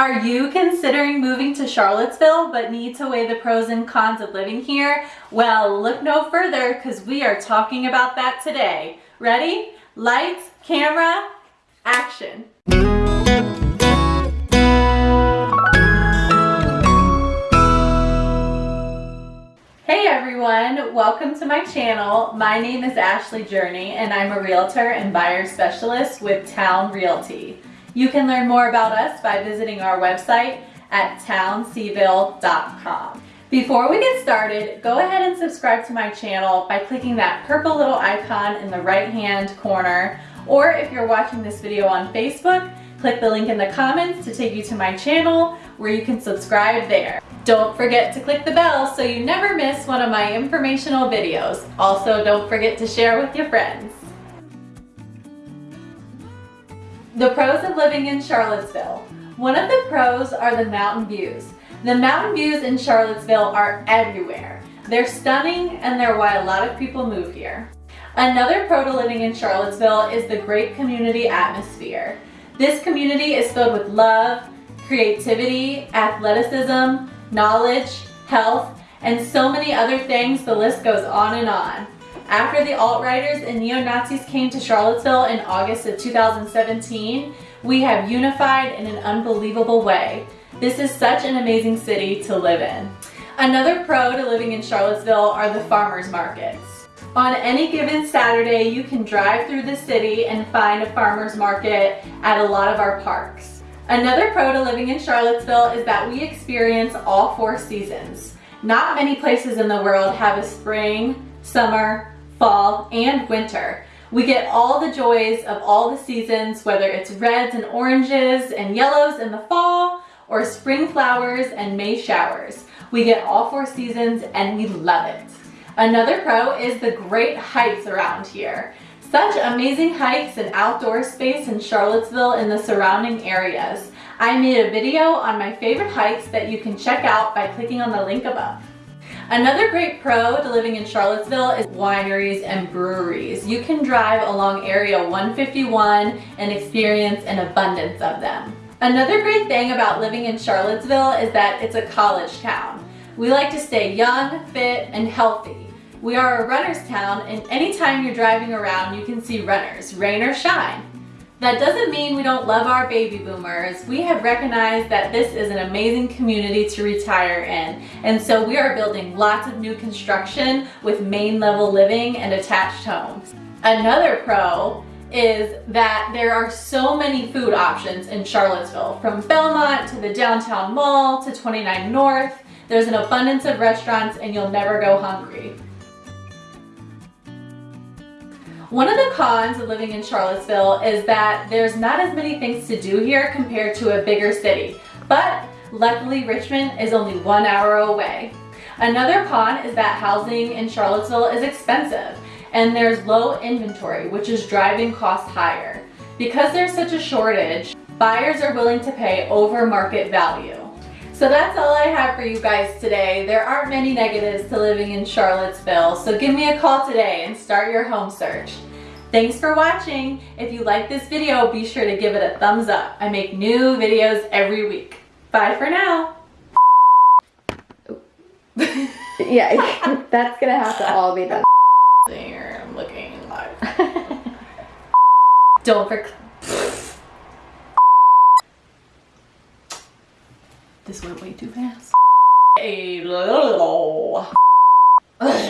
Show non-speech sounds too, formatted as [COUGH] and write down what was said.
Are you considering moving to Charlottesville but need to weigh the pros and cons of living here? Well, look no further because we are talking about that today. Ready? Lights, camera, action. Hey everyone, welcome to my channel. My name is Ashley Journey and I'm a realtor and buyer specialist with Town Realty. You can learn more about us by visiting our website at townseville.com. Before we get started, go ahead and subscribe to my channel by clicking that purple little icon in the right hand corner or if you're watching this video on Facebook, click the link in the comments to take you to my channel where you can subscribe there. Don't forget to click the bell so you never miss one of my informational videos. Also, don't forget to share with your friends. The pros of living in Charlottesville. One of the pros are the mountain views. The mountain views in Charlottesville are everywhere. They're stunning and they're why a lot of people move here. Another pro to living in Charlottesville is the great community atmosphere. This community is filled with love, creativity, athleticism, knowledge, health, and so many other things, the list goes on and on. After the alt-righters and neo-Nazis came to Charlottesville in August of 2017, we have unified in an unbelievable way. This is such an amazing city to live in. Another pro to living in Charlottesville are the farmers markets. On any given Saturday, you can drive through the city and find a farmer's market at a lot of our parks. Another pro to living in Charlottesville is that we experience all four seasons. Not many places in the world have a spring, summer, fall, and winter. We get all the joys of all the seasons, whether it's reds and oranges and yellows in the fall, or spring flowers and May showers. We get all four seasons and we love it. Another pro is the great hikes around here. Such amazing hikes and outdoor space in Charlottesville and the surrounding areas. I made a video on my favorite hikes that you can check out by clicking on the link above. Another great pro to living in Charlottesville is wineries and breweries. You can drive along Area 151 and experience an abundance of them. Another great thing about living in Charlottesville is that it's a college town. We like to stay young, fit, and healthy. We are a runner's town and anytime you're driving around you can see runners, rain or shine. That doesn't mean we don't love our baby boomers. We have recognized that this is an amazing community to retire in. And so we are building lots of new construction with main level living and attached homes. Another pro is that there are so many food options in Charlottesville, from Belmont to the downtown mall to 29 North. There's an abundance of restaurants and you'll never go hungry. One of the cons of living in Charlottesville is that there's not as many things to do here compared to a bigger city, but luckily Richmond is only one hour away. Another con is that housing in Charlottesville is expensive and there's low inventory, which is driving costs higher. Because there's such a shortage, buyers are willing to pay over market value. So that's all I have for you guys today. There aren't many negatives to living in Charlottesville, so give me a call today and start your home search. Thanks for watching. If you like this video, be sure to give it a thumbs up. I make new videos every week. Bye for now. [LAUGHS] yeah, [LAUGHS] that's gonna have to all be done. There, I'm looking like. [LAUGHS] Don't forget. This went way too fast. A little. [LAUGHS]